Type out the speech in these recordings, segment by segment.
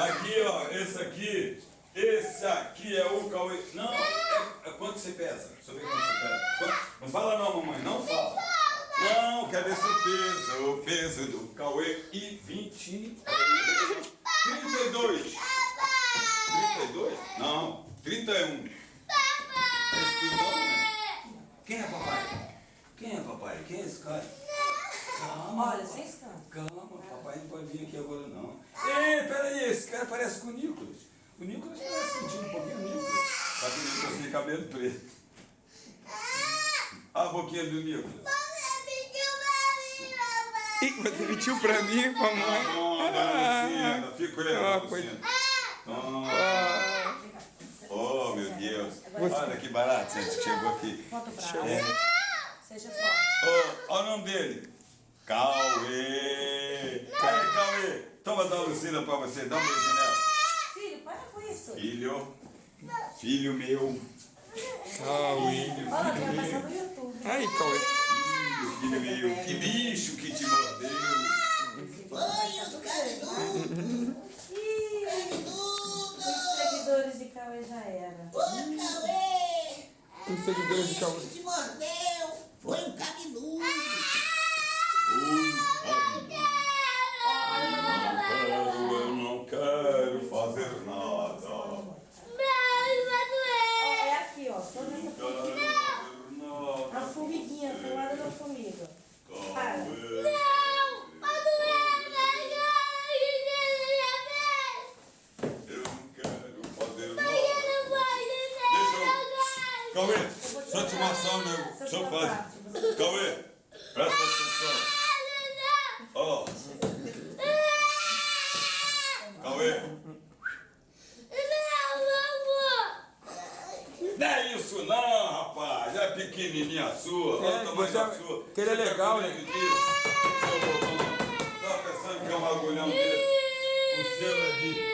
Aqui, ó, esse aqui. Esse aqui é o Cauê. Não, é, é quanto você pesa? Deixa eu ver quanto você pesa. Quanto? Não fala não, mamãe, não fala. Não, quer ver seu peso? O peso do Cauê e 20. 32. 32? Não, 31. Esse tudo não, né? Quem é papai? Quem é papai? Quem é esse cara? Calma. Olha, sem escândalo. Calma, papai não pode vir aqui agora não. Ei, peraí, esse cara parece com o Nicolas. O Nicolas parece contigo um pouquinho o Nicolas. Só que o Nicolas tem cabelo preto. Olha a boquinha do Nicolas. Ih, você mentiu pra mim, mamãe. bom, dona Lucinda, fica olhando, Ah, Lucinda. Toma. Ah, Oh, meu Deus. Olha que barato, gente, chegou aqui. Volta o braço. Seja forte. Olha o nome dele. Cauê. Aí, Cauê. Toma da Lucina pra você, dá um beijinho nela. Filho, para com isso. Filho. Filho meu. Cauê. Olha, vai passar no YouTube. Ai, Cauê. Filho, filho meu. Que bicho que te mordeu. Banho do cabeludo, Ih, cabeludo. os seguidores de Cauê já era. Ô, Cauê. Os seguidores de Cauê. Quem te mordeu foi o cabeludo. Eu não quero fazer nada. Ó, é aqui, ó. Toda essa Não quero fazer A nada. formiguinha, do lado da formiga. Para. Cauê. Eu não quero fazer nada. Cauê, deixa eu te mostrar o meu. Deixa eu fazer. Cauê, presta atenção. Ó. Cauê. Não é isso não, rapaz. É pequenininha a sua. Olha É, o tamanho você- da sua. que ele é tá legal, né? Tava pensando que é um agulhão dele. O seu é de...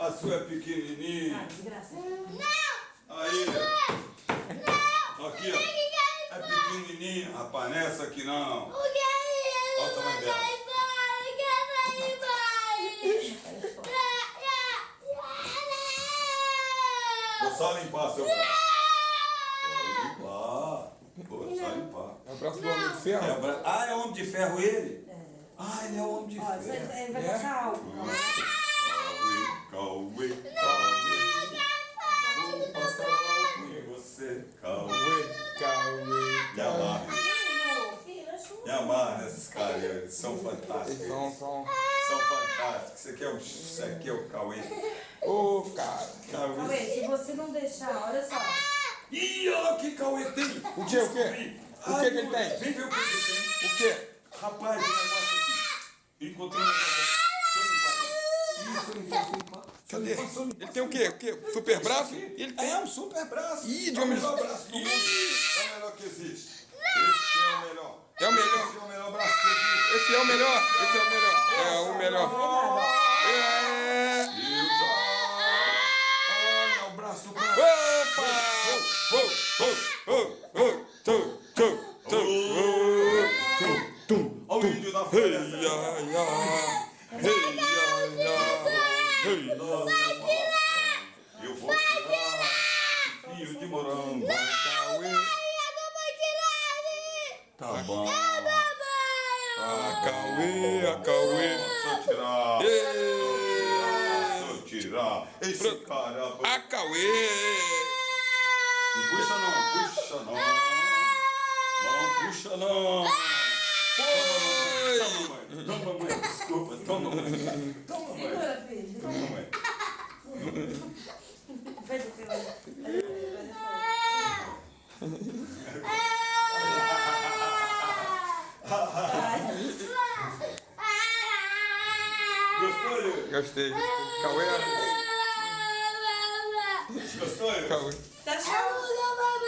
A sua é pequenininha. Ah, desgraça. Aí, ó. Aqui, ó. É pequenininha, rapaz. Não é essa aqui não. Olha o tamanho dela. Vou só limpar seu braço. Só limpar. Vou só limpar. É o braço do homem de É ferro? o bra- Ah, é homem de ferro ele? Ah, ele é homem de Ó, isso ferro. ele vai É? passar álcool. Amarra esses caras, eles são fantásticos. Eles são, são... São fantásticos. Isso aqui é o, isso aqui é o Cauê. Ô, cara. Cauê. Cauê, se você não deixar, olha só. Ih, olha o que Cauê tem. O que, o quê? O que que ele tem? Vem ver o que ele tem. O quê? Rapaz, o negócio aqui. Encontrei um negócio. Cadê? Ele tem o quê? O quê? Super braço? Ele tem. É um super braço. Ih, de é o homem- melhor braço do mundo. É o melhor que existe. Esse é o melhor. É o melhor. Esse é o melhor. Esse é o melhor. É o melhor. É o melhor. É. Deus, Olha o braço do cara. Opa! Oh, oh, oh, oh, tum, tum, tum, oh, tum, tum. Olha o índio da Ei, floresta. ya, ya. Ei, ya, ya. Ei, Eu vou tirar fio de morango. Cauê. Tá bom. A Cauê, a Cauê. Deixa eu tirar. Eu tirar. Esse cara. a Cauê. Não puxa não, puxa não. Não puxa não. Toma, mãe. Toma, mãe. Desculpa. Toma, mãe. Toma, mãe. Segura, filho. Toma, mãe. Faz o seu. Gostou? Gostei. Cauê, Gostou? Cauê. Tá chamando.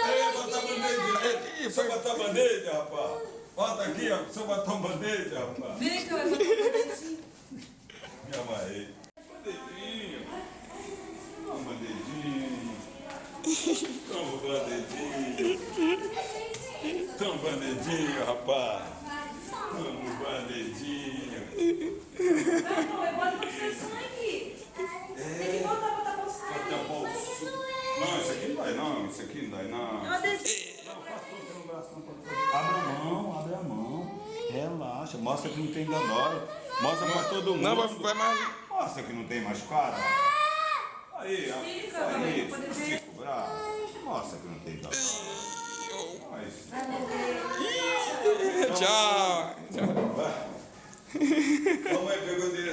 Ei, bota a bandeja. Só botar a bandeja, rapaz. Bota aqui, ó. Só botar uma bandeja, rapaz. Vem, Cauê. Me amarrei. Bandejinho. Toma bandejinho. Toma bandejinho. Toma bandejinho, rapaz. sangue. É. Tem que botar pra tapar o sangue. Até o bolso. Não, isso aqui não vai não, isso aqui não vai não. É é. Não, faz tudo no braço não. Abre a mão, abre a mão. Relaxa, mostra que não tem danói. Mostra pra todo mundo. Não, vai mais. Mostra que não tem machucado. Ah! Aí, ó. Aí,